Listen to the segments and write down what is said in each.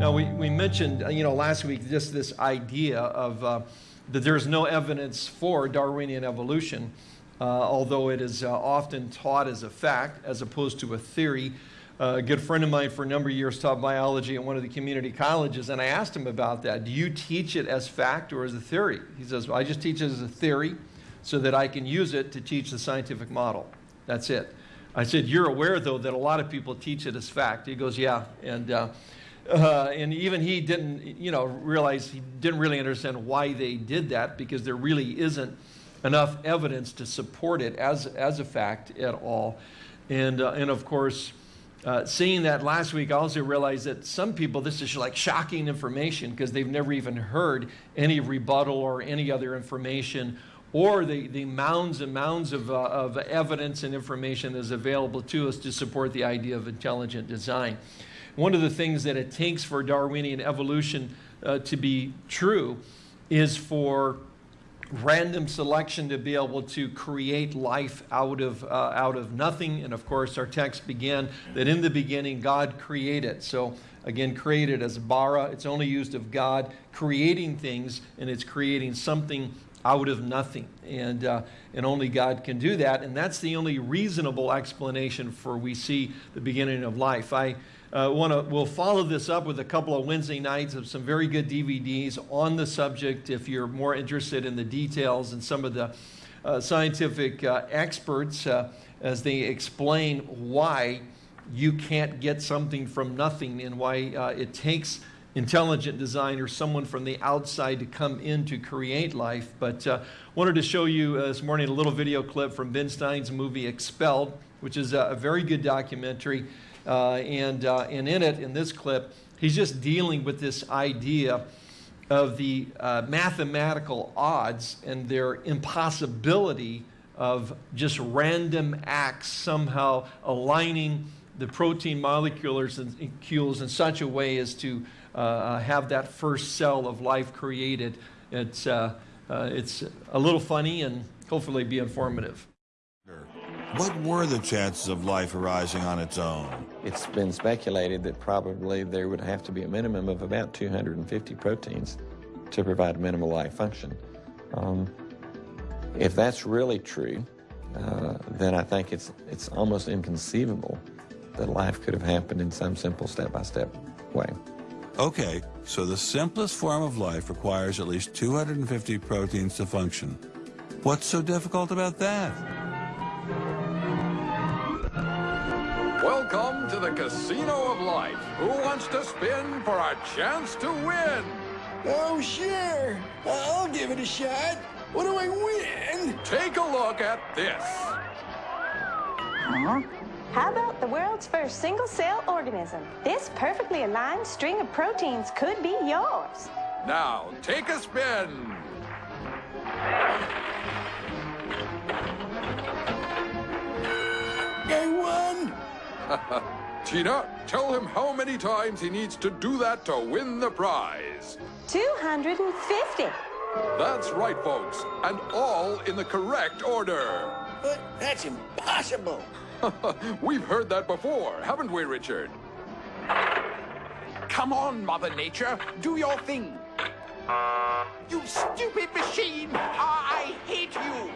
Now, we, we mentioned, you know, last week just this idea of uh, that there's no evidence for Darwinian evolution, uh, although it is uh, often taught as a fact as opposed to a theory. Uh, a good friend of mine for a number of years taught biology at one of the community colleges, and I asked him about that. Do you teach it as fact or as a theory? He says, well, I just teach it as a theory so that I can use it to teach the scientific model. That's it. I said, you're aware, though, that a lot of people teach it as fact. He goes, yeah. And uh, and even he didn't, you know, realize he didn't really understand why they did that because there really isn't enough evidence to support it as, as a fact at all. And, uh, and of course, uh, seeing that last week, I also realized that some people, this is like shocking information because they've never even heard any rebuttal or any other information or the, the mounds and mounds of, uh, of evidence and information that is available to us to support the idea of intelligent design. One of the things that it takes for Darwinian evolution uh, to be true is for random selection to be able to create life out of, uh, out of nothing. And of course, our text began that in the beginning God created. So again, created as bara. It's only used of God creating things, and it's creating something out of nothing. And, uh, and only God can do that. And that's the only reasonable explanation for we see the beginning of life. I uh, wanna, we'll follow this up with a couple of Wednesday nights of some very good DVDs on the subject if you're more interested in the details and some of the uh, scientific uh, experts uh, as they explain why you can't get something from nothing and why uh, it takes intelligent design or someone from the outside to come in to create life. But uh, wanted to show you uh, this morning a little video clip from Ben Stein's movie Expelled, which is a, a very good documentary. Uh, and, uh, and in it, in this clip, he's just dealing with this idea of the uh, mathematical odds and their impossibility of just random acts somehow aligning the protein molecules in such a way as to uh, have that first cell of life created. It's, uh, uh, it's a little funny and hopefully be informative. What were the chances of life arising on its own? It's been speculated that probably there would have to be a minimum of about 250 proteins to provide minimal life function. Um, if that's really true, uh, then I think it's, it's almost inconceivable that life could have happened in some simple step-by-step -step way. Okay, so the simplest form of life requires at least 250 proteins to function. What's so difficult about that? Welcome to the Casino of Life. Who wants to spin for a chance to win? Oh, sure. I'll give it a shot. What do I win? Take a look at this. Huh? How about the world's first single-cell organism? This perfectly aligned string of proteins could be yours. Now, take a spin. Tina, tell him how many times he needs to do that to win the prize. 250. That's right, folks, and all in the correct order. But that's impossible. We've heard that before, haven't we, Richard? Come on, Mother Nature, do your thing. You stupid machine! I hate you!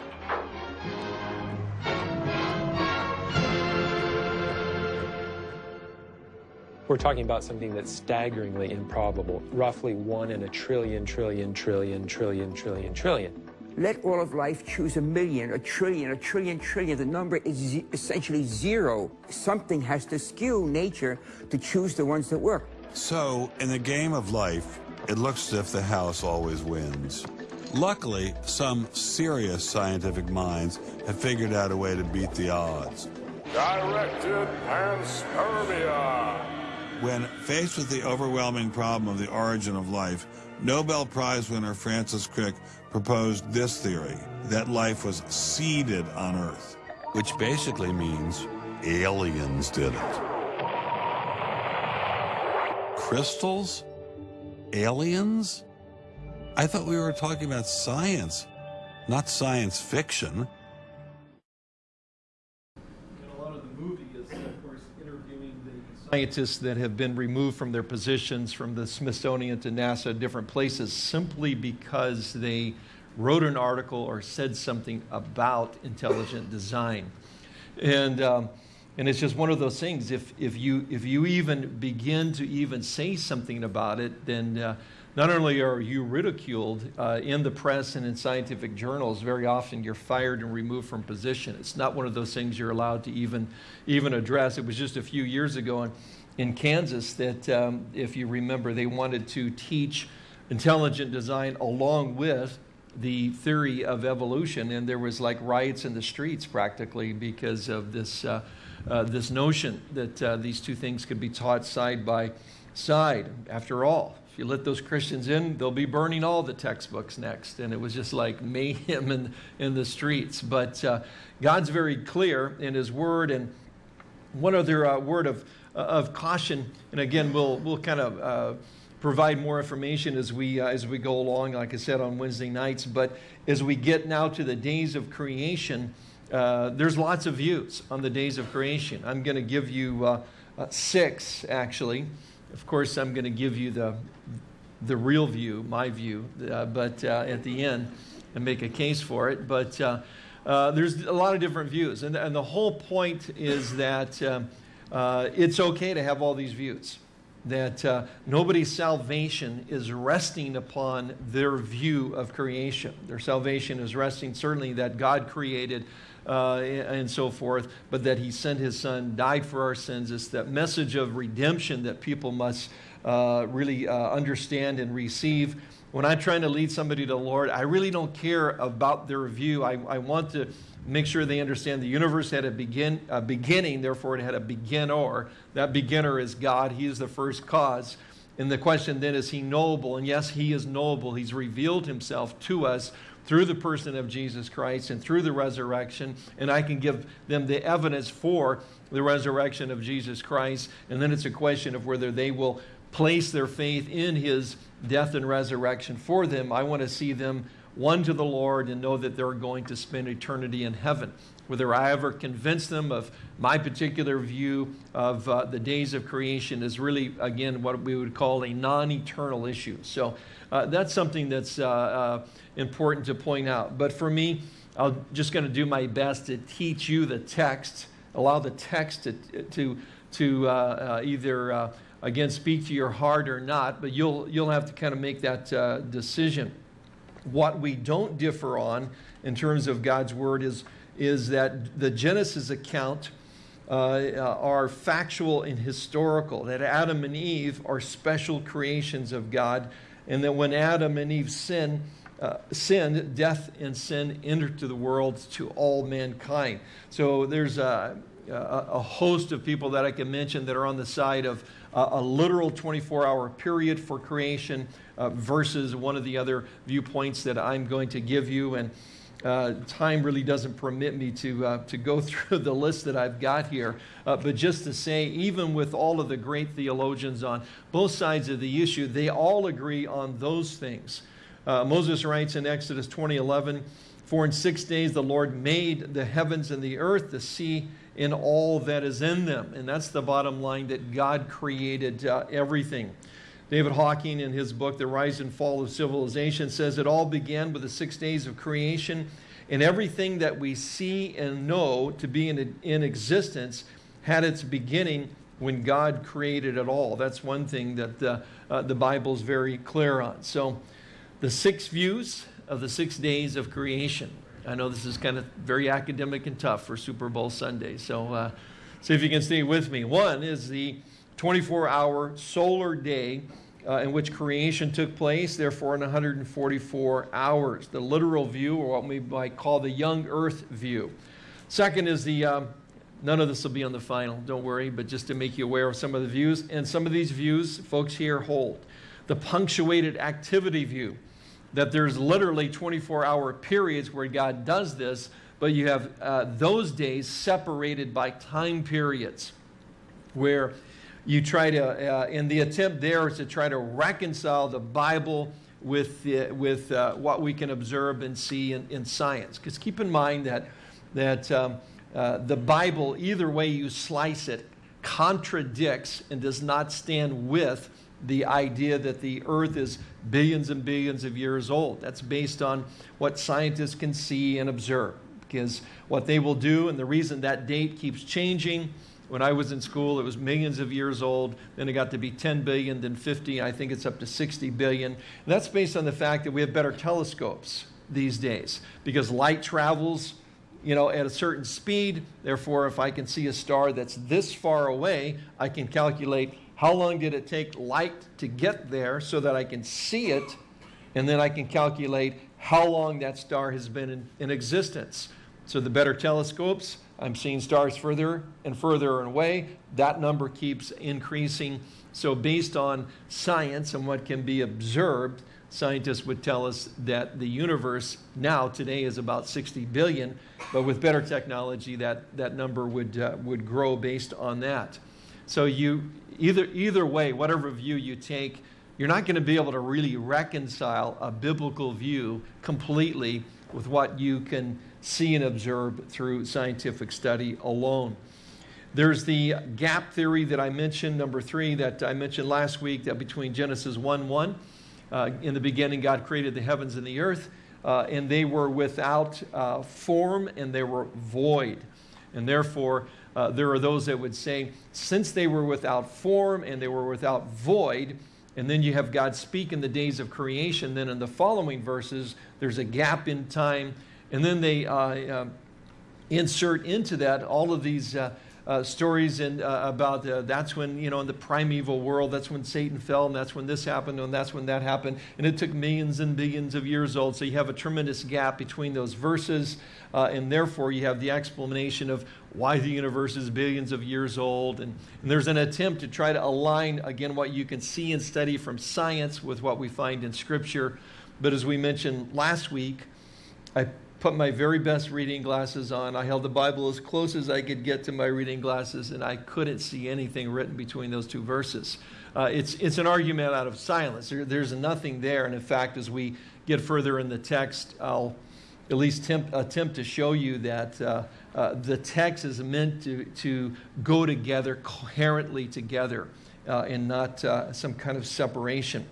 We're talking about something that's staggeringly improbable, roughly one in a trillion, trillion, trillion, trillion, trillion, trillion. Let all of life choose a million, a trillion, a trillion, trillion. The number is essentially zero. Something has to skew nature to choose the ones that work. So, in the game of life, it looks as if the house always wins. Luckily, some serious scientific minds have figured out a way to beat the odds. Directed panspermia. When faced with the overwhelming problem of the origin of life, Nobel Prize winner Francis Crick proposed this theory, that life was seeded on Earth, which basically means aliens did it. Crystals? Aliens? I thought we were talking about science, not science fiction. And of is, of course, interviewing the scientists that have been removed from their positions from the Smithsonian to NASA, different places, simply because they wrote an article or said something about intelligent design. And, um, and it's just one of those things. If, if, you, if you even begin to even say something about it, then uh, not only are you ridiculed uh, in the press and in scientific journals, very often you're fired and removed from position. It's not one of those things you're allowed to even, even address. It was just a few years ago in, in Kansas that, um, if you remember, they wanted to teach intelligent design along with the theory of evolution, and there was like riots in the streets practically because of this, uh, uh, this notion that uh, these two things could be taught side by side. After all, if you let those Christians in, they'll be burning all the textbooks next. And it was just like mayhem in, in the streets. But uh, God's very clear in His Word. And one other uh, word of, of caution, and again, we'll, we'll kind of uh, provide more information as we, uh, as we go along, like I said, on Wednesday nights. But as we get now to the days of creation, uh, there's lots of views on the days of creation. I'm going to give you uh, uh, six, actually. Of course, I'm going to give you the, the real view, my view, uh, but uh, at the end, and make a case for it. But there's a lot of different views. And, and the whole point is that um, it's okay to have all these views that uh, nobody's salvation is resting upon their view of creation. Their salvation is resting certainly that God created uh, and so forth, but that He sent His Son, died for our sins. It's that message of redemption that people must uh, really uh, understand and receive. When I'm trying to lead somebody to the Lord, I really don't care about their view. I, I want to make sure they understand the universe had a, begin, a beginning, therefore it had a beginner. That beginner is God. He is the first cause. And the question then is he knowable? And yes, he is knowable. He's revealed himself to us through the person of Jesus Christ and through the resurrection. And I can give them the evidence for the resurrection of Jesus Christ. And then it's a question of whether they will place their faith in his death and resurrection for them. I want to see them one to the Lord and know that they're going to spend eternity in heaven. Whether I ever convince them of my particular view of uh, the days of creation is really, again, what we would call a non eternal issue. So uh, that's something that's uh, uh, important to point out. But for me, I'm just going to do my best to teach you the text, allow the text to, to, to uh, uh, either, again, speak to your heart or not, but you'll, you'll have to kind of make that decision. What we don't differ on in terms of God's word is, is that the Genesis account uh, are factual and historical, that Adam and Eve are special creations of God, and that when Adam and Eve sin, uh, sinned, death and sin entered to the world to all mankind. So there's a, a, host of people that I can mention that are on the side of uh, a literal 24 hour period for creation uh, versus one of the other viewpoints that I'm going to give you. And uh, time really doesn't permit me to, uh, to go through the list that I've got here. Uh, but just to say, even with all of the great theologians on both sides of the issue, they all agree on those things. Moses writes in Exodus 20:11, "For in six days the Lord made the heavens and the earth, the sea, and all that is in them." And that's the bottom line that God created uh, everything. David Hocking, in his book, The Rise and Fall of Civilization, says it all began with the six days of creation, and everything that we see and know to be in, in existence had its beginning when God created it all. That's one thing that uh, uh, the Bible's very clear on. So, the six views of the six days of creation. I know this is kind of very academic and tough for Super Bowl Sunday, so uh, see if you can stay with me. One is the 24 hour solar day uh, in which creation took place, therefore, in 144 hours. The literal view, or what we might call the young earth view. Second is the, um, none of this will be on the final, don't worry, but just to make you aware of some of the views. And some of these views, folks here hold. The punctuated activity view, that there's literally 24 hour periods where God does this, but you have uh, those days separated by time periods where you try to, uh, in the attempt there is to try to reconcile the Bible with, the, with uh, what we can observe and see in, in science. Because keep in mind that, that um, uh, the Bible, either way you slice it, contradicts and does not stand with the idea that the earth is billions and billions of years old. That's based on what scientists can see and observe. Because what they will do, and the reason that date keeps changing, when I was in school, it was millions of years old. Then it got to be 10 billion, then 50. I think it's up to 60 billion. And that's based on the fact that we have better telescopes these days because light travels you know, at a certain speed. Therefore, if I can see a star that's this far away, I can calculate how long did it take light to get there so that I can see it, and then I can calculate how long that star has been in, in existence. So the better telescopes, I'm seeing stars further and further away. That number keeps increasing. So based on science and what can be observed, scientists would tell us that the universe now today is about 60 billion, but with better technology, that, that number would, uh, would grow based on that. So you, either, either way, whatever view you take, you're not going to be able to really reconcile a biblical view completely with what you can see and observe through scientific study alone. There's the gap theory that I mentioned, number three, that I mentioned last week, that between Genesis 1 1, uh, in the beginning, God created the heavens and the earth, uh, and they were without uh, form and they were void. And therefore, uh, there are those that would say, since they were without form and they were without void, and then you have God speak in the days of creation, then in the following verses, there's a gap in time, and then they uh, um, insert into that all of these uh, stories and uh, about uh, that's when you know in the primeval world that's when Satan fell and that's when this happened and that's when that happened. And it took millions and billions of years old. So you have a tremendous gap between those verses uh, and therefore you have the explanation of why the universe is billions of years old. And, and there's an attempt to try to align again what you can see and study from science with what we find in scripture. But as we mentioned last week I put my very best reading glasses on. I held the Bible as close as I could get to my reading glasses, and I couldn't see anything written between those two verses. Uh, it's, it's an argument out of silence. There, there's nothing there. And in fact, as we get further in the text, I'll at least tempt, attempt to show you that uh, uh, the text is meant to, to go together, coherently together, uh, and not uh, some kind of separation.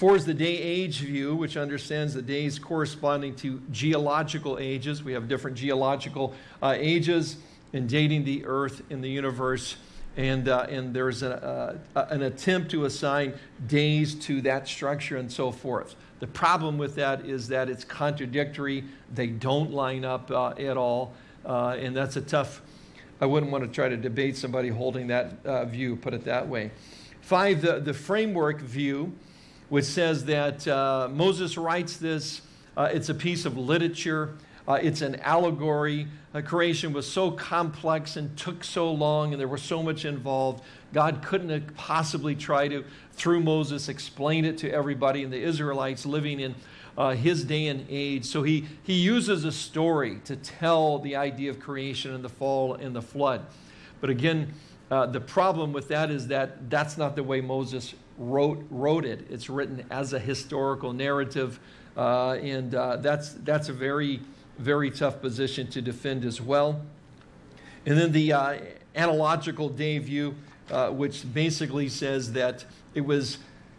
Four is the day age view, which understands the days corresponding to geological ages. We have different geological uh, ages in dating the earth and the universe. And, uh, and there's a, uh, an attempt to assign days to that structure and so forth. The problem with that is that it's contradictory. They don't line up uh, at all. Uh, and that's a tough, I wouldn't want to try to debate somebody holding that view, put it that way. Five, the, the framework view which says that uh, Moses writes this. Uh, it's a piece of literature. Uh, it's an allegory. Uh, creation was so complex and took so long, and there was so much involved. God couldn't possibly try to, through Moses, explain it to everybody and the Israelites living in uh, his day and age. So he, he uses a story to tell the idea of creation and the fall and the flood. But again, uh, the problem with that is that that's not the way Moses wrote, wrote it. It's written as a historical narrative, uh, and uh, that's, that's a very, very tough position to defend as well. And then the uh, analogical day view, uh, which basically says that it was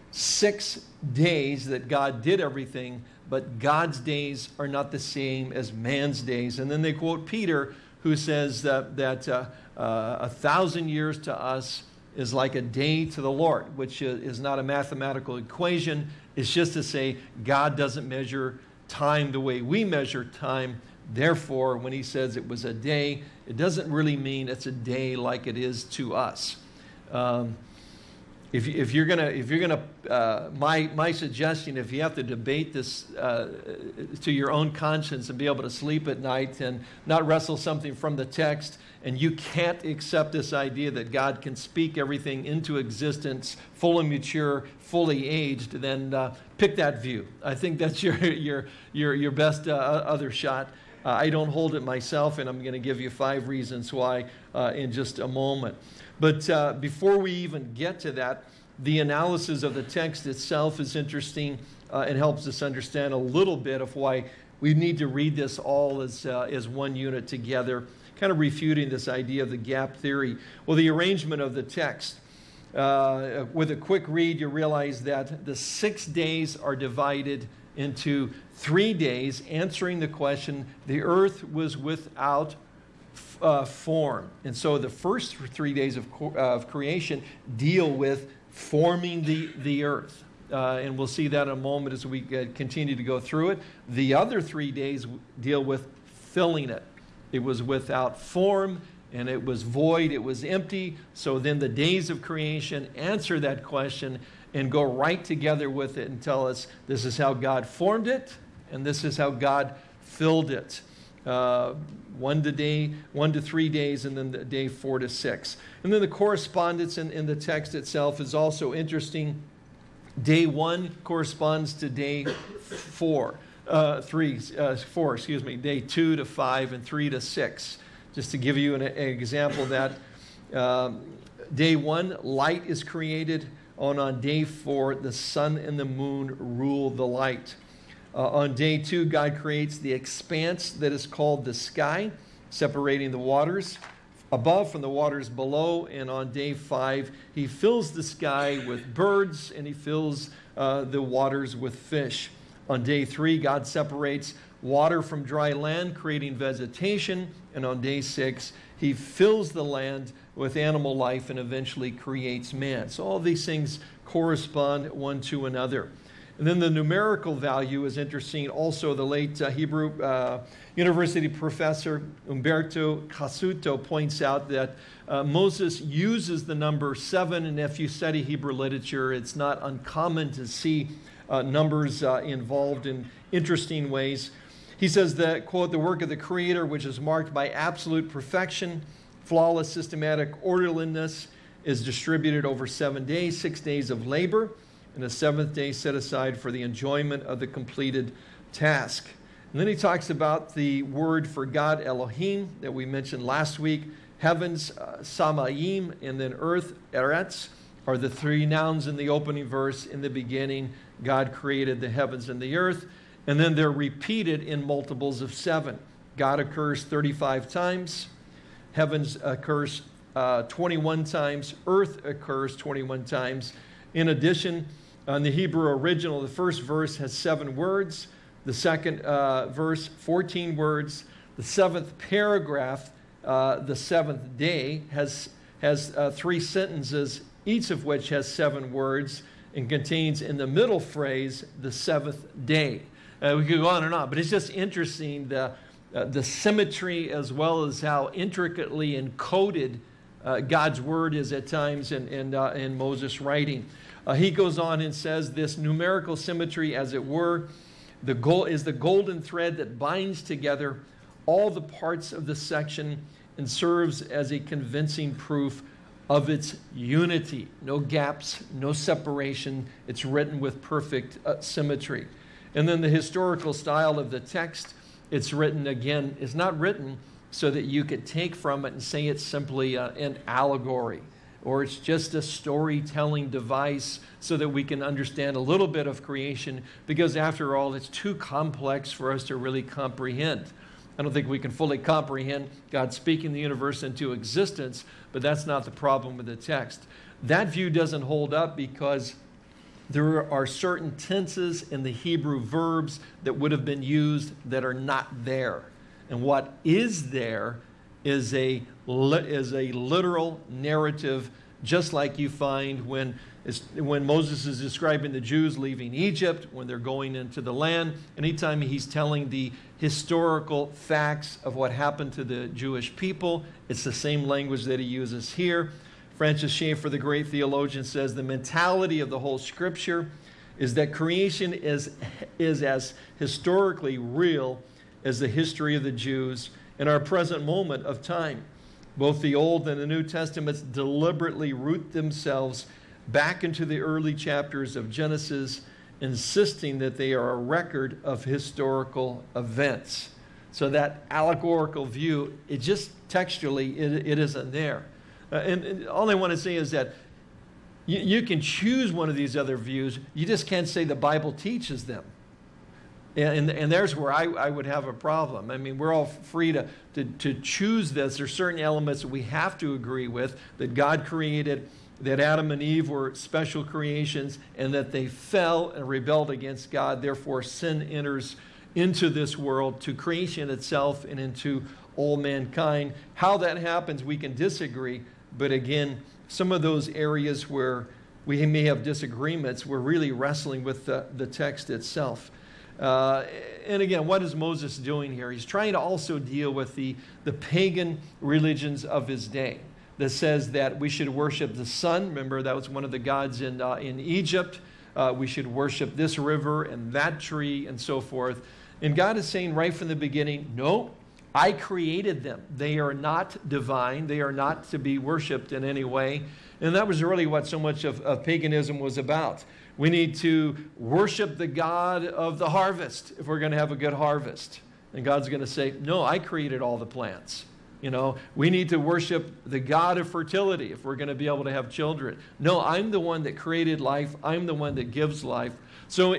six days that God did everything, but God's days are not the same as man's days. And then they quote Peter, who says that, that uh, uh, a thousand years to us is like a day to the Lord, which is not a mathematical equation. It's just to say God doesn't measure time the way we measure time. Therefore, when he says it was a day, it doesn't really mean it's a day like it is to us. Um, if, if you're gonna, if you're gonna, uh, my my suggestion, if you have to debate this uh, to your own conscience and be able to sleep at night and not wrestle something from the text, and you can't accept this idea that God can speak everything into existence, fully mature, fully aged, then uh, pick that view. I think that's your your your your best uh, other shot. Uh, I don't hold it myself, and I'm going to give you five reasons why uh, in just a moment. But uh, before we even get to that, the analysis of the text itself is interesting uh, and helps us understand a little bit of why we need to read this all as, uh, as one unit together kind of refuting this idea of the gap theory. Well, the arrangement of the text. Uh, with a quick read, you realize that the six days are divided into three days, answering the question the earth was without uh, form. And so the first three days of, of creation deal with forming the, the earth. Uh, and we'll see that in a moment as we uh, continue to go through it. The other three days deal with filling it. It was without form and it was void, it was empty. So then the days of creation answer that question and go right together with it and tell us this is how God formed it and this is how God filled it. Uh, one to day, one to three days, and then the day four to six. And then the correspondence in, in the text itself is also interesting. Day one corresponds to day four, uh, three, uh, four, excuse me, day two to five, and three to six. Just to give you an, an example that um, day one, light is created. On, on day four, the sun and the moon rule the light. Uh, on day two, God creates the expanse that is called the sky, separating the waters above from the waters below. And on day five, he fills the sky with birds and he fills uh, the waters with fish. On day three, God separates water from dry land, creating vegetation. And on day six, he fills the land with animal life and eventually creates man. So all these things correspond one to another. And then the numerical value is interesting. Also, the late uh, Hebrew uh, University professor Umberto Cassuto points out that uh, Moses uses the number seven, and if you study Hebrew literature, it's not uncommon to see uh, numbers uh, involved in interesting ways. He says that, quote, the work of the Creator, which is marked by absolute perfection, flawless systematic orderliness, is distributed over seven days, six days of labor and a seventh day set aside for the enjoyment of the completed task. And then he talks about the word for God, Elohim, that we mentioned last week. Heavens, uh, Samaim, and then earth, Eretz, are the three nouns in the opening verse. In the beginning, God created the heavens and the earth. And then they're repeated in multiples of seven. God occurs 35 times. Heavens occurs uh, 21 times. Earth occurs 21 times. In addition, in the Hebrew original, the first verse has seven words, the second uh, verse, 14 words, the seventh paragraph, uh, the seventh day, has, has uh, three sentences, each of which has seven words and contains in the middle phrase the seventh day. Uh, we could go on and on, but it's just interesting the, uh, the symmetry as well as how intricately encoded uh, God's word is at times in, in, in Moses' writing. Uh, he goes on and says this numerical symmetry, as it were, the goal is the golden thread that binds together all the parts of the section and serves as a convincing proof of its unity. No gaps, no separation. It's written with perfect uh, symmetry. And then the historical style of the text, it's written again, is not written so that you could take from it and say it's simply uh, an allegory or it's just a storytelling device so that we can understand a little bit of creation because after all it's too complex for us to really comprehend i don't think we can fully comprehend god speaking the universe into existence but that's not the problem with the text. That view doesn't hold up because there are certain tenses in the hebrew verbs that would have been used that are not there. And what is there is a, is a literal narrative, just like you find when, when Moses is describing the Jews leaving Egypt, when they're going into the land. Anytime he's telling the historical facts of what happened to the Jewish people, it's the same language that he uses here. Francis Schaeffer, the great theologian, says the mentality of the whole scripture is that creation is, is as historically real as the history of the Jews in our present moment of time. Both the Old and the New Testaments deliberately root themselves back into the early chapters of Genesis, insisting that they are a record of historical events. So that allegorical view, it just textually, it, it isn't there. Uh, and, and, all I want to say is that you, you can choose one of these other views, you just can't say the Bible teaches them. And, and there's where I, I would have a problem. I mean, we're all free to, to, to choose this. There's certain elements that we have to agree with that God created, that Adam and Eve were special creations, and that they fell and rebelled against God. Therefore, sin enters into this world, to creation itself, and into all mankind. How that happens, we can disagree. But again, some of those areas where we may have disagreements, we're really wrestling with the, the text itself. Uh, and again, what is Moses doing here? He's trying to also deal with the, the pagan religions of his day that says that we should worship the sun. Remember, that was one of the gods in, uh, in Egypt. Uh, we should worship this river and that tree and so forth. And God is saying right from the beginning, no, I created them. They are not divine. They are not to be worshiped in any way. And that was really what so much of, of paganism was about. We need to worship the God of the harvest if we're going to have a good harvest. And God's going to say, no, I created all the plants. You know, we need to worship the God of fertility if we're going to be able to have children. No, I'm the one that created life. I'm the one that gives life. So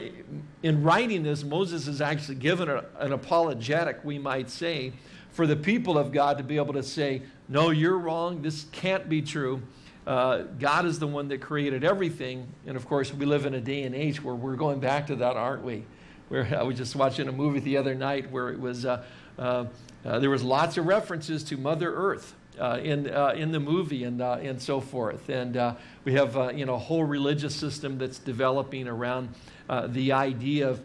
in writing this, Moses is actually given a, an apologetic, we might say, for the people of God to be able to say, no, you're wrong. This can't be true. Uh, God is the one that created everything. And of course, we live in a day and age where we're going back to that, aren't we? Where I was just watching a movie the other night where it was, uh, there was lots of references to Mother Earth. Uh, in, uh, in the movie and, and so forth. And we have you know, a whole religious system that's developing around the idea of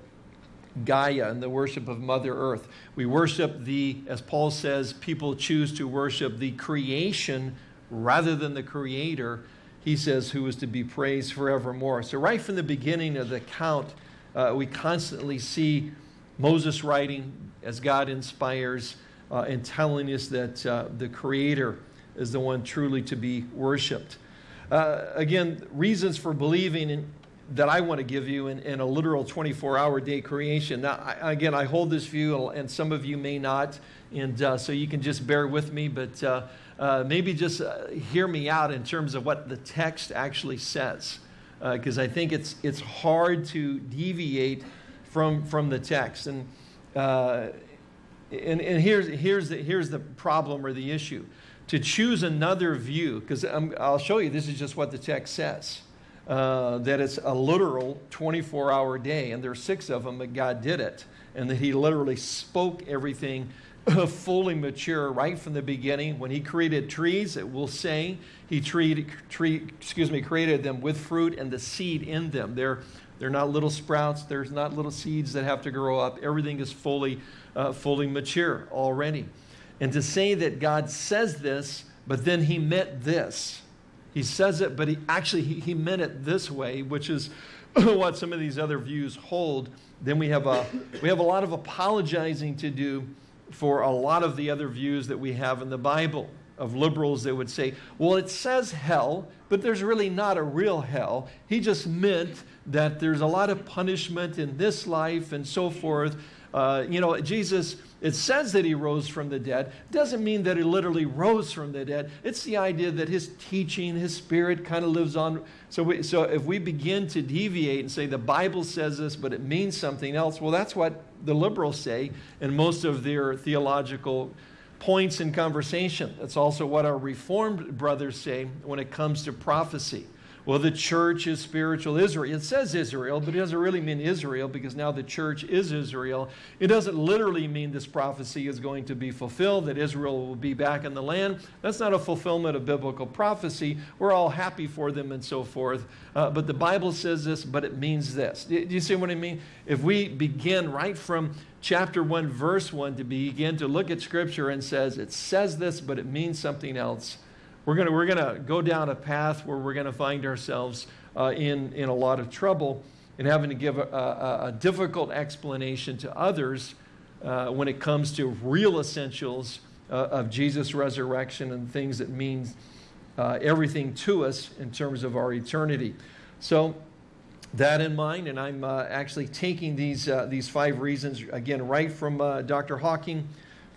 Gaia and the worship of Mother Earth. We worship the, as Paul says, people choose to worship the creation rather than the creator, he says, who is to be praised forevermore. So right from the beginning of the account, uh, we constantly see Moses writing as God inspires uh, and telling us that uh, the creator is the one truly to be worshiped. Uh, again, reasons for believing in, that I want to give you in, in a literal 24-hour day creation. Now, I, again, I hold this view, and some of you may not, and uh, so you can just bear with me, but uh, uh, maybe just hear me out in terms of what the text actually says, because uh, I think it's, it's hard to deviate from, from the text. And, uh, and, and here's, here's, the, here's the problem or the issue. To choose another view, because I'll show you, this is just what the text says. Uh, that it's a literal 24 hour day, and there are six of them, but God did it. And that He literally spoke everything fully mature right from the beginning. When he created trees, it will say he treated, tree, excuse me, created them with fruit and the seed in them. They're, they're not little sprouts. There's not little seeds that have to grow up. Everything is fully, uh, fully mature already. And to say that God says this, but then he meant this. He says it, but he actually he, he meant it this way, which is what some of these other views hold. Then we have a, we have a lot of apologizing to do for a lot of the other views that we have in the Bible of liberals that would say, well, it says hell, but there's really not a real hell. He just meant that there's a lot of punishment in this life and so forth. Uh, you know, Jesus, it says that he rose from the dead. Doesn't mean that he literally rose from the dead. It's the idea that his teaching, his spirit kind of lives on. So, we, so if we begin to deviate and say the Bible says this, but it means something else, well, that's what the liberals say in most of their theological points in conversation. That's also what our Reformed brothers say when it comes to prophecy. Well, the church is spiritual Israel. It says Israel, but it doesn't really mean Israel because now the church is Israel. It doesn't literally mean this prophecy is going to be fulfilled, that Israel will be back in the land. That's not a fulfillment of biblical prophecy. We're all happy for them and so forth. Uh, but the Bible says this, but it means this. Do you see what I mean? If we begin right from chapter 1, verse 1 to begin to look at Scripture and says, it says this, but it means something else, we're going we're gonna go down a path where we're going to find ourselves uh, in, in a lot of trouble and having to give a, a, a difficult explanation to others uh, when it comes to real essentials uh, of Jesus' resurrection and things that mean uh, everything to us in terms of our eternity. So that in mind, and I'm uh, actually taking these, uh, these five reasons, again, right from Dr. Hocking,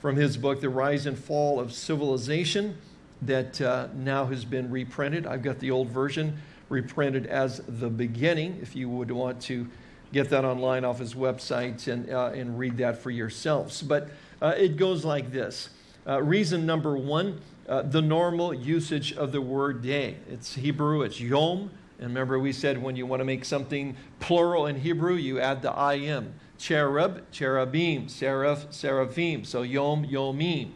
from his book, The Rise and Fall of Civilization that uh, now has been reprinted. I've got the old version reprinted as the beginning if you would want to get that online off his website and, uh, and read that for yourselves. But uh, it goes like this. Uh, reason number one, uh, the normal usage of the word day. It's Hebrew, it's yom. And remember, we said when you want to make something plural in Hebrew, you add the im. Cherub, cherubim, seraph, seraphim. So yom, yomim.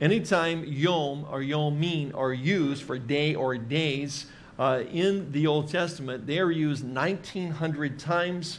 Anytime yom or yomim are used for day or days uh, in the Old Testament, they are used 1,900 times.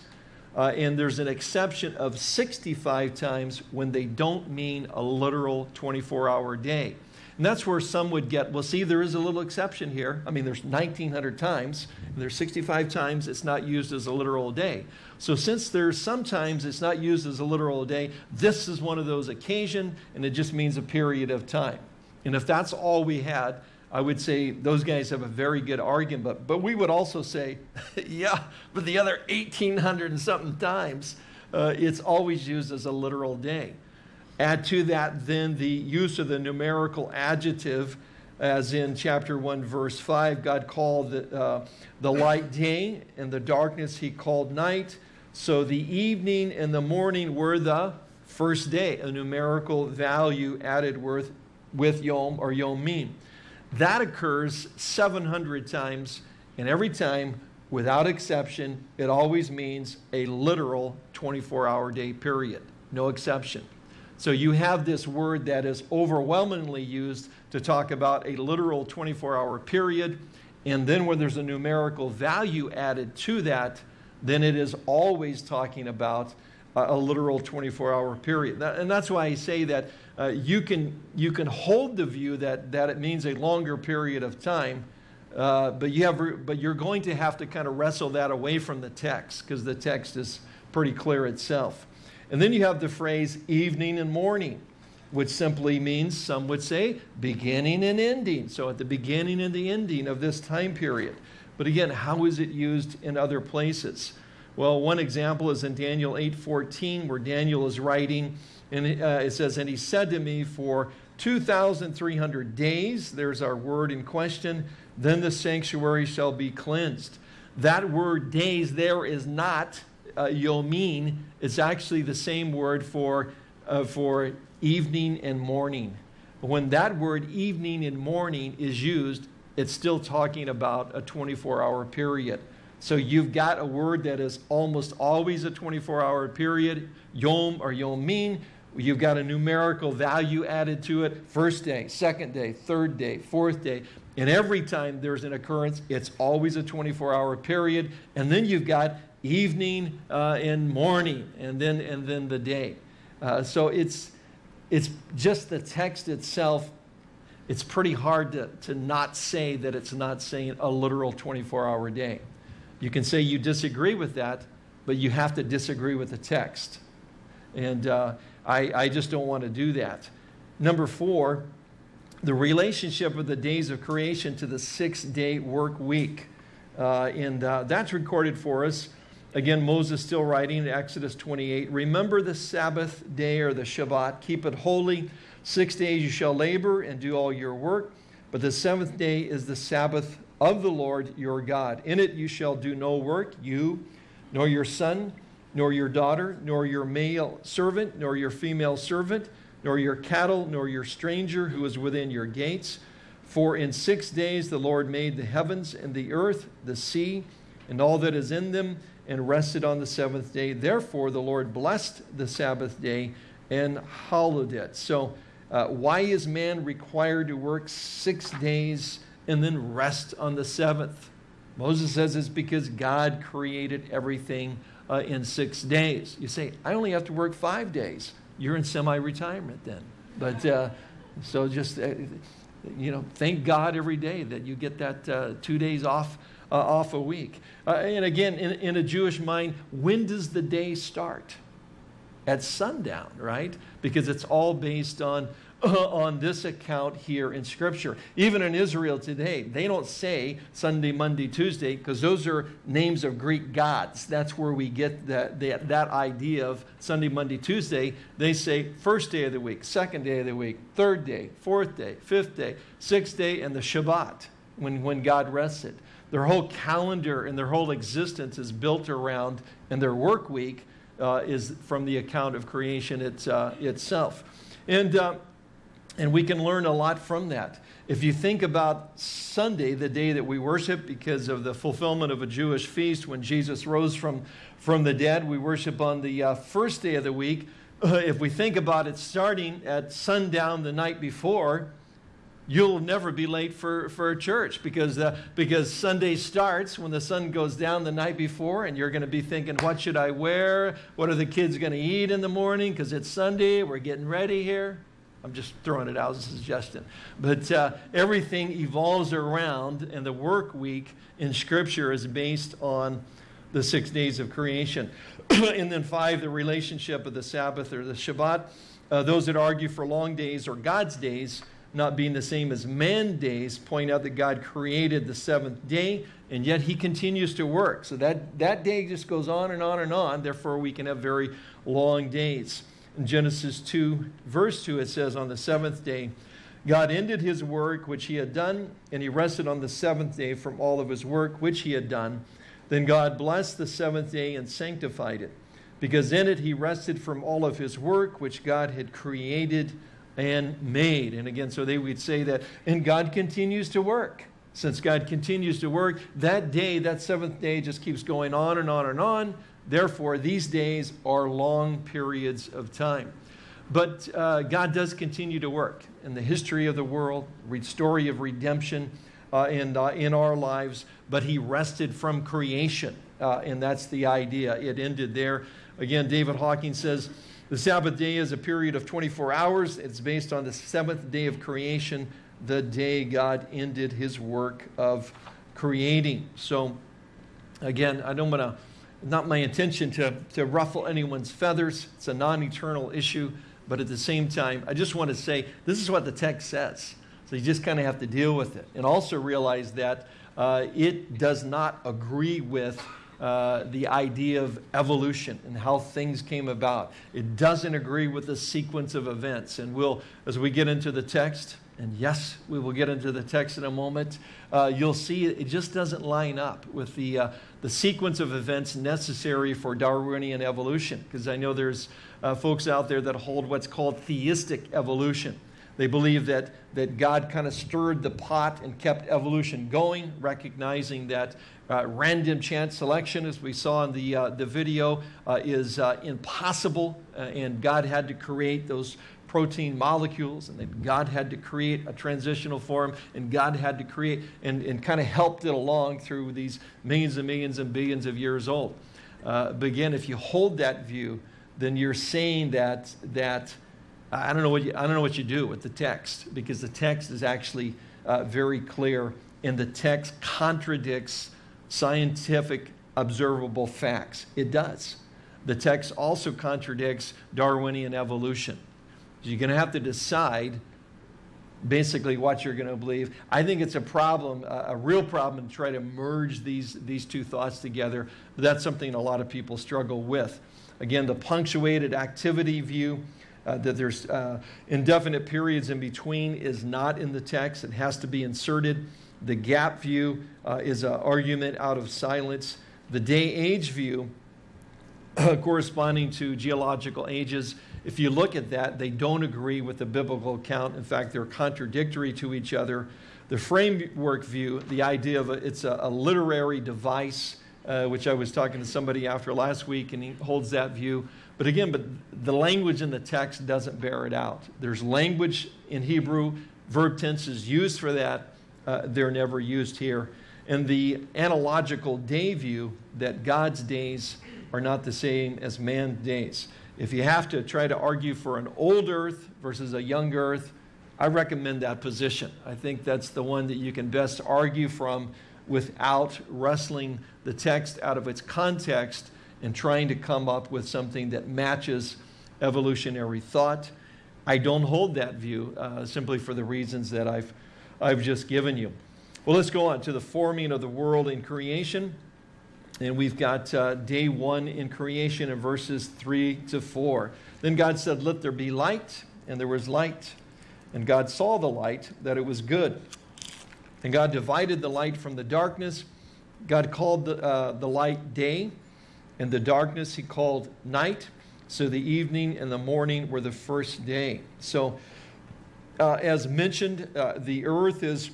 Uh, and there's an exception of 65 times when they don't mean a literal 24 hour day. And that's where some would get, well, see, there is a little exception here. I mean, there's 1,900 times, and there's 65 times it's not used as a literal day. So since there's sometimes it's not used as a literal day, this is one of those occasion, and it just means a period of time. And if that's all we had, I would say those guys have a very good argument. But, but we would also say, yeah, but the other 1,800 and something times, uh, it's always used as a literal day. Add to that then the use of the numerical adjective, as in chapter 1, verse 5, God called the, uh, the light day, and the darkness he called night. So the evening and the morning were the first day, a numerical value added with, with yom or yomim. That occurs 700 times, and every time, without exception, it always means a literal 24 hour day period. No exception. So you have this word that is overwhelmingly used to talk about a literal 24 hour period. And then when there's a numerical value added to that, then it is always talking about a, literal 24 hour period. And that's why I say that uh, you, can, you can hold the view that, that it means a longer period of time. Uh, but, you have, but you're going to have to kind of wrestle that away from the text because the text is pretty clear itself. And then you have the phrase evening and morning, which simply means, some would say, beginning and ending. So at the beginning and the ending of this time period. But again, how is it used in other places? Well, one example is in Daniel 8:14, where Daniel is writing, and uh, it says, "And he said to me, for 2,300 days, there's our word in question, then the sanctuary shall be cleansed." That word days there is not uh, yomin, it's actually the same word for, uh, for evening and morning. When that word evening and morning is used, it's still talking about a 24 hour period. So you've got a word that is almost always a 24 hour period, yom or yomin. You've got a numerical value added to it, first day, second day, third day, fourth day. And every time there's an occurrence, it's always a 24 hour period. And then you've got evening uh, and morning, and then, and then the day. Uh, so it's, it's just the text itself. It's pretty hard to, to not say that it's not saying a literal 24 hour day. You can say you disagree with that, but you have to disagree with the text. And uh, I, I just don't want to do that. Number four, the relationship of the days of creation to the six day work week. Uh, and uh, that's recorded for us Again, Moses still writing in Exodus 28 Remember the Sabbath day or the Shabbat, keep it holy. Six days you shall labor and do all your work, but the seventh day is the Sabbath of the Lord your God. In it you shall do no work, you, nor your son, nor your daughter, nor your male servant, nor your female servant, nor your cattle, nor your stranger who is within your gates. For in six days the Lord made the heavens and the earth, the sea, and all that is in them and rested on the seventh day. Therefore, the Lord blessed the Sabbath day and hallowed it. So, uh, why is man required to work six days and then rest on the seventh? Moses says it's because God created everything uh, in six days. You say, I only have to work five days. You're in semi retirement then. But uh, so just, uh, you know, thank God every day that you get that uh, two days off uh, off a week. Uh, and again, in, in a Jewish mind, when does the day start? At sundown, right? Because it's all based on on this account here in Scripture. Even in Israel today, they don't say Sunday, Monday, Tuesday, because those are names of Greek gods. That's where we get that, that, that idea of Sunday, Monday, Tuesday. They say first day of the week, second day of the week, third day, fourth day, fifth day, sixth day, and the Shabbat, when, when God rested. their whole calendar and their whole existence is built around, and their work week uh, is from the account of creation it's, uh, itself. And, uh, and we can learn a lot from that. If you think about Sunday, the day that we worship because of the fulfillment of a Jewish feast when Jesus rose from, from the dead, we worship on the uh, first day of the week. if we think about it starting at sundown the night before, you'll never be late for, for church because, uh, because Sunday starts when the sun goes down the night before, and you're going to be thinking, What should I wear? What are the kids going to eat in the morning? Because it's Sunday, we're getting ready here. I'm just throwing it out as a suggestion. But uh, everything evolves around, and the work week in Scripture is based on the six days of creation. and then five, the relationship of the Sabbath or the Shabbat. Uh, those that argue for long days or God's days not being the same as man days point out that God created the seventh day and yet he continues to work. So that, that day just goes on and on and on. Therefore, we can have very long days. In Genesis 2, verse 2, it says, On the seventh day, God ended his work which he had done, and he rested on the seventh day from all of his work which he had done. Then God blessed the seventh day and sanctified it, because in it he rested from all of his work which God had created and made. And again, so they would say that, and God continues to work. Since God continues to work, that day, that seventh day, just keeps going on and on and on Therefore, these days are long periods of time. But uh, God does continue to work in the history of the world, story of redemption uh, in, uh, in our lives, but He rested from creation. Uh, and that's the idea. It ended there. Again, David Hocking says the Sabbath day is a period of 24 hours. It's based on the seventh day of creation, the day God ended His work of creating. So, again, I don't want to not my intention to, to ruffle anyone's feathers. It's a non eternal issue. But at the same time, I just want to say this is what the text says. So you just kind of have to deal with it. And also realize that uh, it does not agree with uh, the idea of evolution and how things came about. It doesn't agree with the sequence of events. And we'll, as we get into the text, and yes, we will get into the text in a moment, uh, you'll see it just doesn't line up with the, uh, the sequence of events necessary for Darwinian evolution. Because I know there's uh, folks out there that hold what's called theistic evolution. They believe that, that God kind of stirred the pot and kept evolution going, recognizing that uh, random chance selection, as we saw in the, uh, the video, uh, is uh, impossible, uh, and God had to create those protein molecules, and then God had to create a transitional form, and God had to create and, and kind of helped it along through these millions and millions and billions of years old. Uh, but again, if you hold that view, then you're saying that that I don't know what you, I don't know what you do with the text because the text is actually uh, very clear, and the text contradicts scientific observable facts. It does. The text also contradicts Darwinian evolution. So You're going to have to decide basically what you're going to believe. I think it's a problem, a, real problem, to try to merge these, these two thoughts together. But that's something a lot of people struggle with. Again, the punctuated activity view, uh, that there's uh, indefinite periods in between, is not in the text. It has to be inserted. The gap view uh, is an argument out of silence. The day age view, corresponding to geological ages, if you look at that, they don't agree with the biblical account. In fact, they're contradictory to each other. The framework view, the idea of a, it's a, a literary device, uh, which I was talking to somebody after last week, and he holds that view. But again, but the language in the text doesn't bear it out. There's language in Hebrew, verb tenses used for that. Uh, they're never used here. And the analogical day view that God's days are not the same as man's days. If you have to try to argue for an old earth versus a young earth, I recommend that position. I think that's the one that you can best argue from without wrestling the text out of its context and trying to come up with something that matches evolutionary thought. I don't hold that view uh, simply for the reasons that I've, I've just given you. Well, let's go on to the forming of the world in creation. And we've got uh, day one in creation in verses 3 to 4. Then God said, Let there be light, and there was light. And God saw the light, that it was good. And God divided the light from the darkness. God called the, uh, the light day, and the darkness he called night. So the evening and the morning were the first day. So, uh, as mentioned, uh, the earth is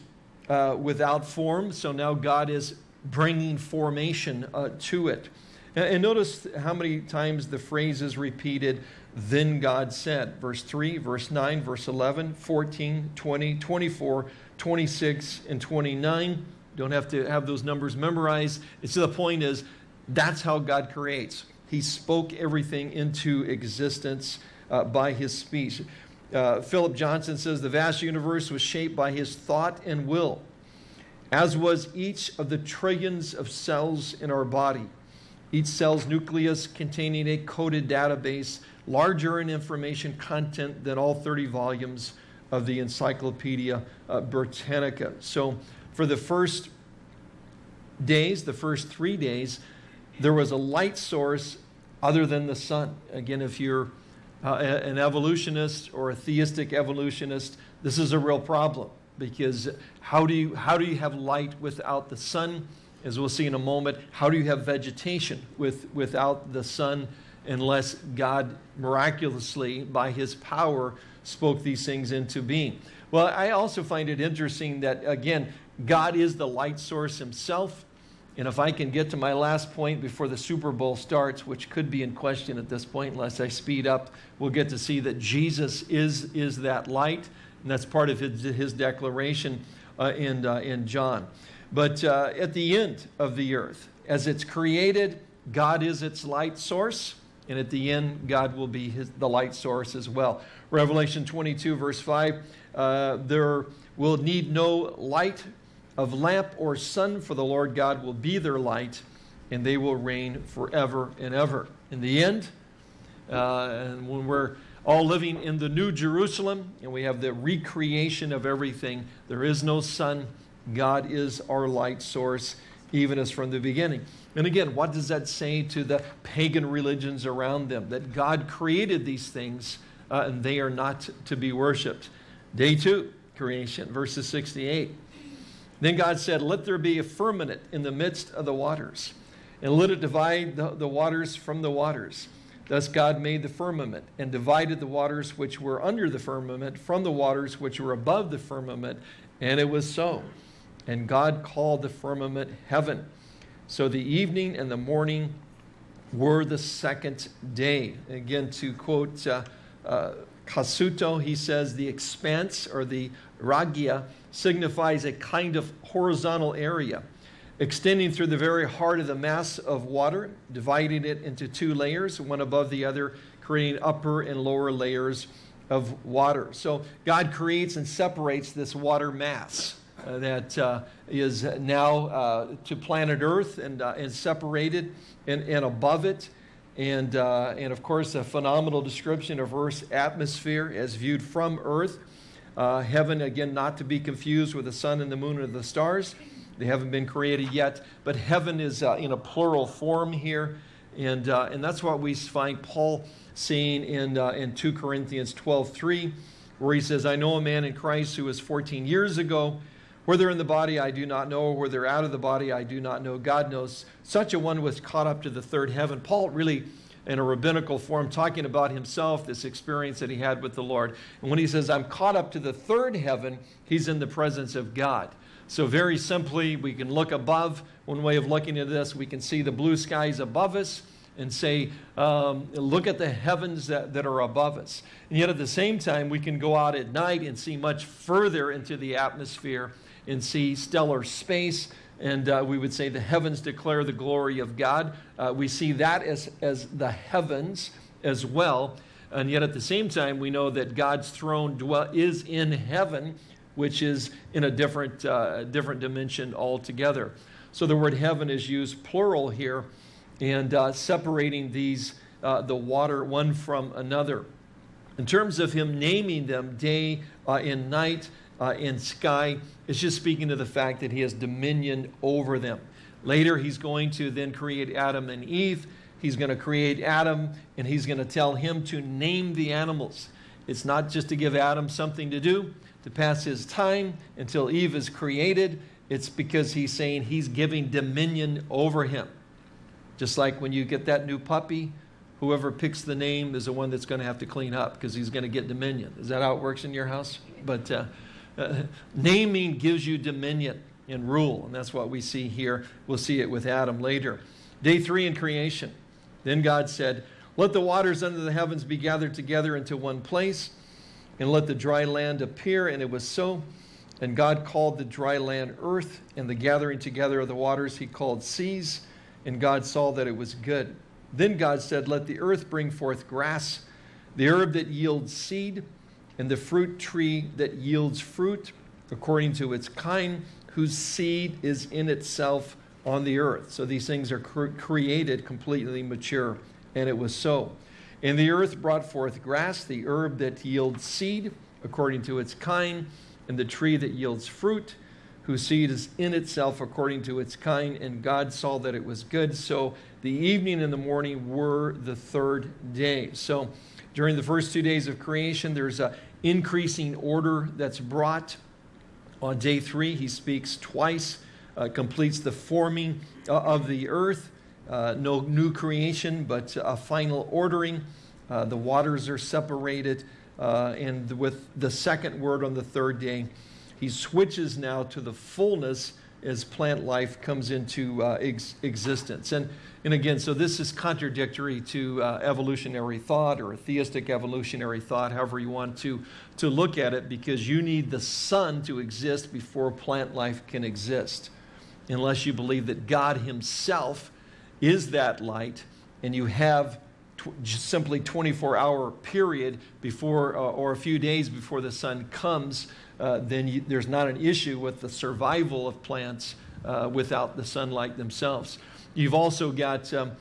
uh, without form. So now God is bringing formation uh, to it. And, and notice how many times the phrase is repeated, then God said. Verse 3, verse 9, verse 11, 14, 20, 24, 26, and 29. Don't have to have those numbers memorized. It's the point is, that's how God creates. He spoke everything into existence uh, by his speech. Uh, Philip Johnson says the vast universe was shaped by his thought and will, as was each of the trillions of cells in our body. Each cell's nucleus containing a coded database larger in information content than all 30 volumes of the Encyclopedia uh, Britannica. So for the first days, the first three days, there was a light source other than the sun. Again, if you're uh, an evolutionist or a theistic evolutionist, this is a real problem because how do you, how do you have light without the sun? As we'll see in a moment, how do you have vegetation with, without the sun unless God miraculously, by his power, spoke these things into being? Well, I also find it interesting that, again, God is the light source himself. And if I can get to my last point before the Super Bowl starts, which could be in question at this point unless I speed up, we'll get to see that Jesus is, is that light. And that's part of his, his declaration uh, in, uh, in John. But uh, at the end of the earth, as it's created, God is its light source. And at the end, God will be his, the light source as well. Revelation 22, verse 5 uh, there will need no light of lamp or sun, for the Lord God will be their light, and they will reign forever and ever. In the end, uh, and when we're all living in the New Jerusalem and we have the recreation of everything, there is no sun. God is our light source, even as from the beginning. And again, what does that say to the pagan religions around them? That God created these things uh, and they are not to be worshiped. Day two, creation, verses 68. Then God said, Let there be a firmament in the midst of the waters, and let it divide the, the waters from the waters. Thus God made the firmament and divided the waters which were under the firmament from the waters which were above the firmament, and it was so. And God called the firmament heaven. So the evening and the morning were the second day. Again, to quote uh, uh, Cassuto, he says, the expanse or the raqia signifies a kind of horizontal area extending through the very heart of the mass of water, dividing it into two layers, one above the other, creating upper and lower layers of water. So God creates and separates this water mass uh, that uh, is now uh, to planet Earth and, uh, and separated and, and above it. And, uh, and of course, a phenomenal description of Earth's atmosphere as viewed from Earth. Uh, heaven, again, not to be confused with the sun and the moon and the stars. They haven't been created yet, but heaven is uh, in a plural form here. And, uh, and that's what we find Paul saying in, uh, in 2 Corinthians 12 3, where he says, I know a man in Christ who was 14 years ago. Whether in the body I do not know, whether out of the body I do not know, God knows. Such a one was caught up to the third heaven. Paul really in a rabbinical form, talking about himself, this experience that he had with the Lord. And when he says, I'm caught up to the third heaven, he's in the presence of God. So, very simply, we can look above. One way of looking at this, we can see the blue skies above us and say, um, look at the heavens that, that are above us. And yet, at the same time, we can go out at night and see much further into the atmosphere and see stellar space and uh, we would say the heavens declare the glory of God. Uh, we see that as, as the heavens as well. And yet at the same time, we know that God's throne dwell, is in heaven, which is in a different, uh, different dimension altogether. So the word heaven is used plural here and uh, separating these, uh, the water one from another. In terms of him naming them day uh, and night, uh, in sky. It's just speaking to the fact that he has dominion over them. Later, he's going to then create Adam and Eve. He's going to create Adam and he's going to tell him to name the animals. It's not just to give Adam something to do, to pass his time until Eve is created It's because he's saying he's giving dominion over him. Just like when you get that new puppy, whoever picks the name is the one that's going to have to clean up because he's going to get dominion. Is that how it works in your house? But uh, uh, naming gives you dominion and rule, and that's what we see here. We'll see it with Adam later. Day three in creation. Then God said, Let the waters under the heavens be gathered together into one place, and let the dry land appear. And it was so. And God called the dry land earth, and the gathering together of the waters he called seas. And God saw that it was good. Then God said, Let the earth bring forth grass, the herb that yields seed, and the fruit tree that yields fruit according to its kind, whose seed is in itself on the earth. So these things are cre created completely mature. And it was so. And the earth brought forth grass, the herb that yields seed according to its kind and the tree that yields fruit, whose seed is in itself according to its kind. And God saw that it was good. So the evening and the morning were the third day. So during the first two days of creation, there's a increasing order that's brought. On day three, he speaks twice, uh, completes the forming uh, of the earth. Uh, no new creation, but a final ordering. Uh, the waters are separated. Uh, and with the second word on the third day, he switches now to the fullness as plant life comes into uh, ex existence. And, and again, so this is contradictory to uh, evolutionary thought or theistic evolutionary thought, however you want to, to look at it, because you need the sun to exist before plant life can exist. Unless you believe that God Himself is that light and you have simply 24 hour period before uh, or a few days before the sun comes, uh, then you, there's not an issue with the survival of plants uh, without the sunlight themselves. You've also got um,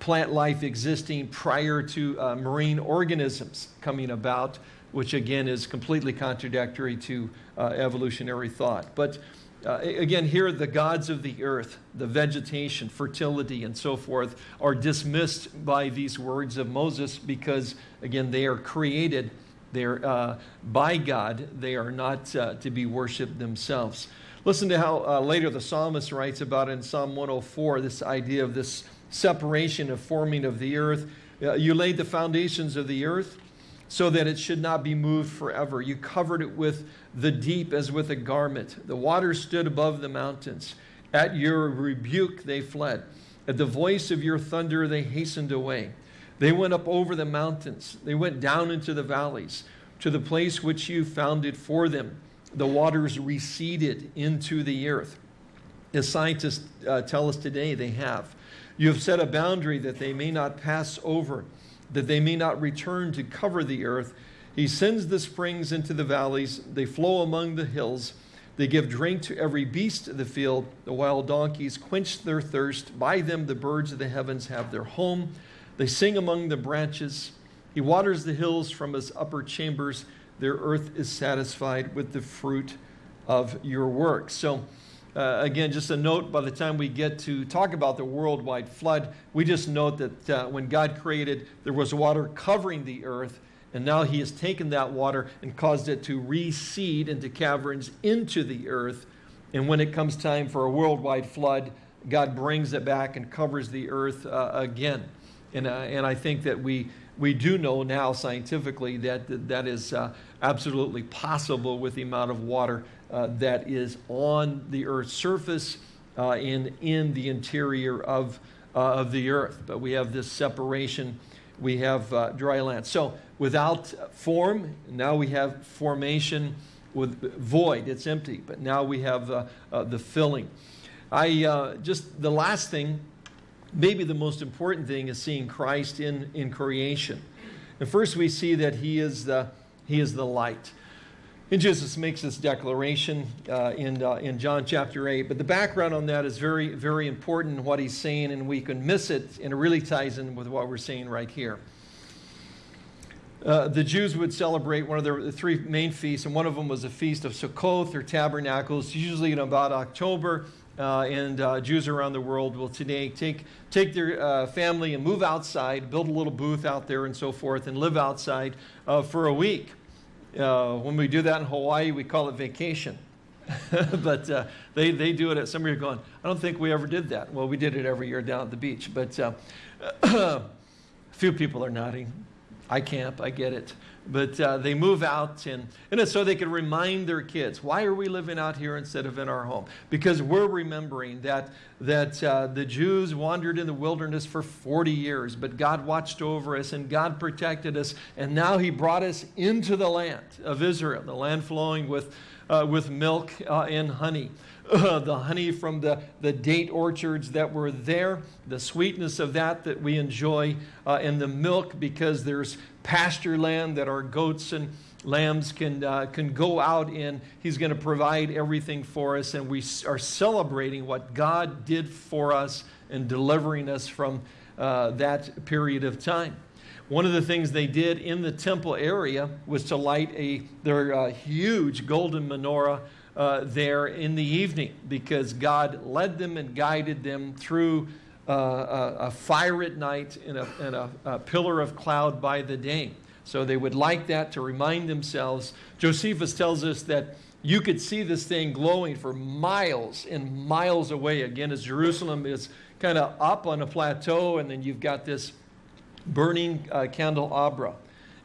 plant life existing prior to uh, marine organisms coming about, which again is completely contradictory to uh, evolutionary thought. But uh, again, here the gods of the earth, the vegetation, fertility, and so forth are dismissed by these words of Moses because, again, they are created they're, uh, by God. They are not uh, to be worshiped themselves. Listen to how uh, later the psalmist writes about in Psalm 104 this idea of this separation of forming of the earth. Uh, you laid the foundations of the earth so that it should not be moved forever. You covered it with the deep as with a garment. The waters stood above the mountains. At your rebuke they fled. At the voice of your thunder they hastened away. They went up over the mountains. They went down into the valleys to the place which you founded for them. The waters receded into the earth. As scientists uh, tell us today, they have. You have set a boundary that they may not pass over, that they may not return to cover the earth. He sends the springs into the valleys, they flow among the hills. They give drink to every beast of the field. The wild donkeys quench their thirst. By them the birds of the heavens have their home. They sing among the branches. He waters the hills from his upper chambers. Their earth is satisfied with the fruit of your work. So, uh, again, just a note by the time we get to talk about the worldwide flood, we just note that uh, when God created, there was water covering the earth and now he has taken that water and caused it to recede into caverns into the earth. And when it comes time for a worldwide flood, God brings it back and covers the earth uh, again. And, uh, and I think that we, we do know now scientifically that that is uh, absolutely possible with the amount of water uh, that is on the earth's surface and uh, in the interior of, uh, of the earth. But we have this separation, we have dry land. So without form. Now we have formation with void. It's empty. But now we have uh, uh, the filling. I uh, just the last thing, maybe the most important thing, is seeing Christ in in creation. And first we see that He is the He is the light. And Jesus makes this declaration uh, in, uh, in John chapter 8. But the background on that is very, very important, what he's saying, and we can miss it, and it really ties in with what we're saying right here. Uh, the Jews would celebrate one of the three main feasts, and one of them was a feast of Sukkot or Tabernacles, usually in about October. Uh, and uh, Jews around the world will today take, take their uh, family and move outside, build a little booth out there and so forth, and live outside uh, for a week. when we do that in Hawaii, we call it vacation. but uh, they, they do it at some are going, I don't think we ever did that. Well, we did it every year down at the beach. But uh, a few people are nodding. I camp, I get it. But uh, they move out, and, and it's so they can remind their kids, why are we living out here instead of in our home? Because we're remembering that, that uh, the Jews wandered in the wilderness for 40 years, but God watched over us and God protected us, and now He brought us into the land of Israel, the land flowing with, uh, with milk uh, and honey. the honey from the, the date orchards that were there, the sweetness of that that we enjoy, uh, and the milk because there's pasture land that our goats and lambs can, uh, can go out in. He's going to provide everything for us, and we are celebrating what God did for us and delivering us from uh, that period of time. One of the things they did in the temple area was to light a their uh, huge golden menorah uh, there in the evening because God led them and guided them through uh, a, a, fire at night and, a, and a, a pillar of cloud by the day. So they would like that to remind themselves. Josephus tells us that you could see this thing glowing for miles and miles away. Again, as Jerusalem is kind of up on a plateau, and then you've got this burning uh, candelabra.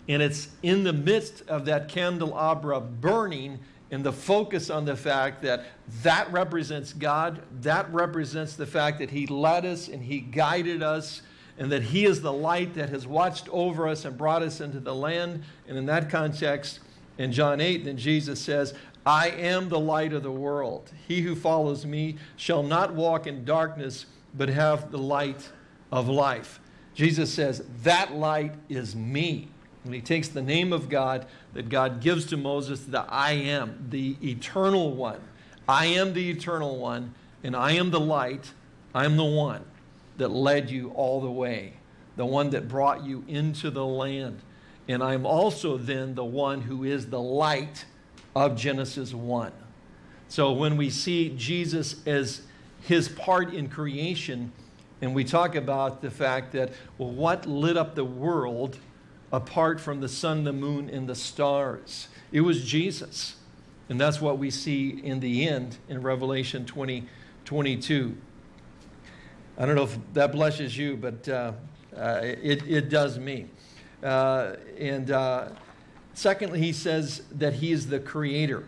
And it's in the midst of that candelabra burning and the focus on the fact that that represents God, that represents the fact that He led us and He guided us, and that He is the light that has watched over us and brought us into the land. And in that context, in John 8, then Jesus says, I am the light of the world. He who follows me shall not walk in darkness, but have the light of life. Jesus says, That light is me. And he takes the name of God that God gives to Moses, the I am, the eternal one. I am the eternal one, and I am the light. I am the one that led you all the way, the one that brought you into the land. And I'm also then the one who is the light of Genesis 1. So when we see Jesus as his part in creation, and we talk about the fact that, well, what lit up the world apart from the sun, the moon, and the stars. It was Jesus. And that's what we see in the end in Revelation 20, 22. I don't know if that blesses you, but uh, uh, it, it does me. Uh, and uh, secondly, he says that he is the creator.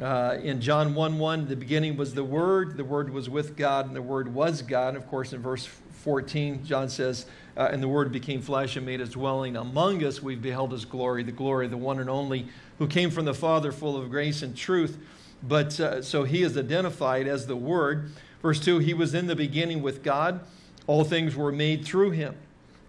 Uh, in John 1 1, the beginning was the Word, the Word was with God, and the Word was God. And of course, in verse 14, John says, uh, and the Word became flesh and made his dwelling among us. We've beheld his glory, the glory of the one and only who came from the Father, full of grace and truth. But uh, so he is identified as the Word. Verse 2 He was in the beginning with God, all things were made through him.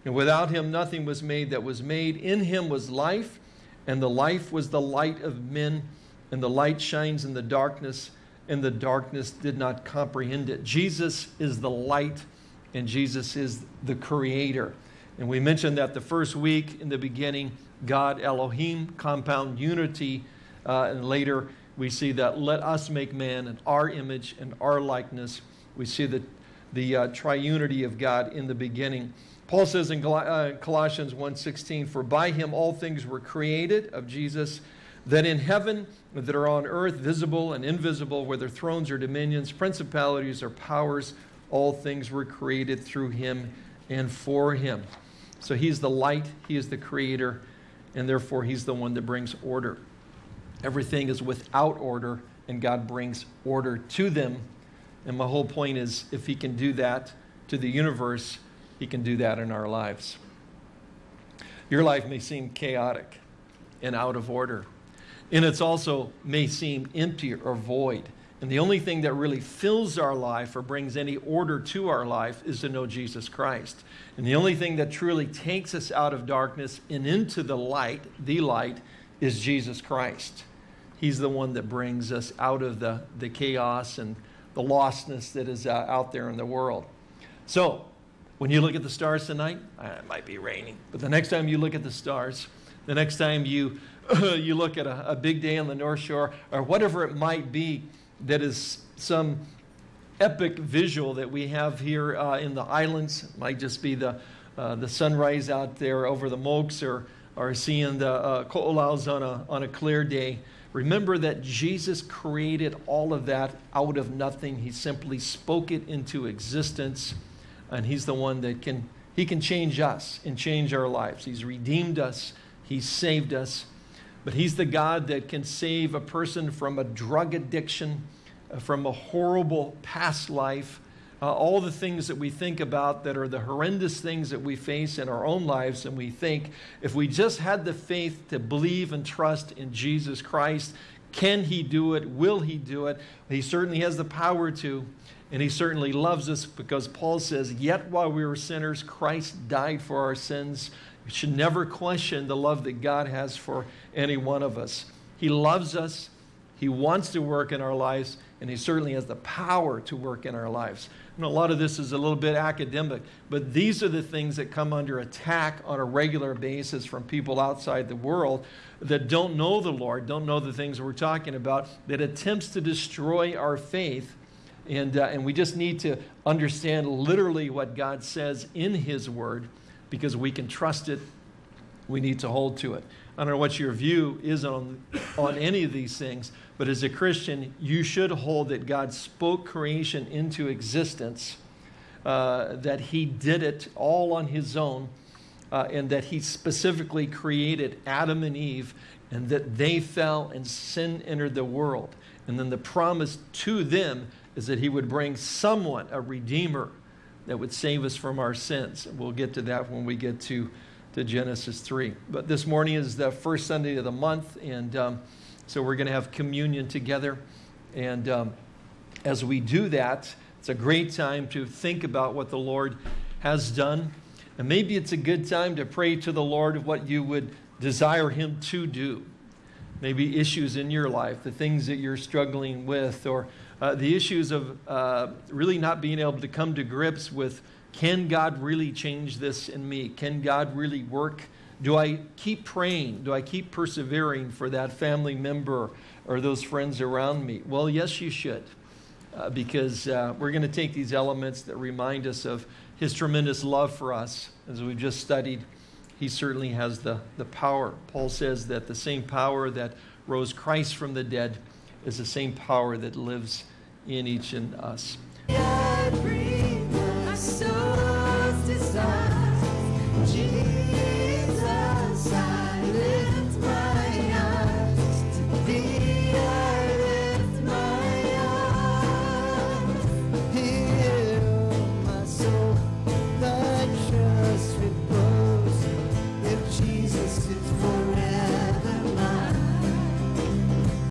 And without him, nothing was made that was made. In him was life, and the life was the light of men, and the light shines in the darkness, and the darkness did not comprehend it. Jesus is the light and Jesus is the creator. And we mentioned that the first week in the beginning, God, Elohim, compound unity. Uh, and later we see that let us make man in our image and our likeness. We see the, the uh, triunity of God in the beginning. Paul says in uh, Colossians 1.16, For by him all things were created, of Jesus, that in heaven, that are on earth, visible and invisible, whether thrones or dominions, principalities or powers, all things were created through him and for him. So he's the light, he is the creator, and therefore he's the one that brings order. Everything is without order, and God brings order to them. And my whole point is if he can do that to the universe, he can do that in our lives. Your life may seem chaotic and out of order, and it's also may seem empty or void. And the only thing that really fills our life or brings any order to our life is to know Jesus Christ. And the only thing that truly takes us out of darkness and into the light, the light, is Jesus Christ. He's the one that brings us out of the, the chaos and the lostness that is uh, out there in the world. So, when you look at the stars tonight, uh, it might be raining, but the next time you look at the stars, the next time you, you look at a, a big day on the North Shore, or whatever it might be, that is some epic visual that we have here uh, in the islands. It might just be the, uh, the sunrise out there over the Mokes or, or seeing the uh, Ko'olaus on a, on a clear day. Remember that Jesus created all of that out of nothing. He simply spoke it into existence, and He's the one that can, He can change us and change our lives. He's redeemed us, He's saved us, but He's the God that can save a person from a drug addiction, uh, from a horrible past life, uh, all the things that we think about that are the horrendous things that we face in our own lives. And we think if we just had the faith to believe and trust in Jesus Christ, can He do it? Will He do it? He certainly has the power to. And he certainly loves us because Paul says, Yet while we were sinners, Christ died for our sins. We should never question the love that God has for any one of us. He loves us, He wants to work in our lives, and He certainly has the power to work in our lives. And a lot of this is a little bit academic, but these are the things that come under attack on a regular basis from people outside the world that don't know the Lord, don't know the things we're talking about, that attempts to destroy our faith. And, uh, and we just need to understand literally what God says in His Word because we can trust it. We need to hold to it. I don't know what your view is on, on any of these things, but as a Christian, you should hold that God spoke creation into existence, uh, that He did it all on His own, uh, and that He specifically created Adam and Eve, and that they fell and sin entered the world. And then the promise to them is that He would bring someone, a Redeemer, that would save us from our sins. We'll get to that when we get to to Genesis 3. But this morning is the first Sunday of the month, and um, so we're going to have communion together. And um, as we do that, it's a great time to think about what the Lord has done. And maybe it's a good time to pray to the Lord of what you would desire Him to do. Maybe issues in your life, the things that you're struggling with, or uh, the issues of uh, really not being able to come to grips with can God really change this in me? Can God really work? Do I keep praying? Do I keep persevering for that family member or those friends around me? Well, yes, you should, uh, because uh, we're going to take these elements that remind us of His tremendous love for us, as we've just studied. He certainly has the, the power. Paul says that the same power that rose Christ from the dead is the same power that lives in each and us.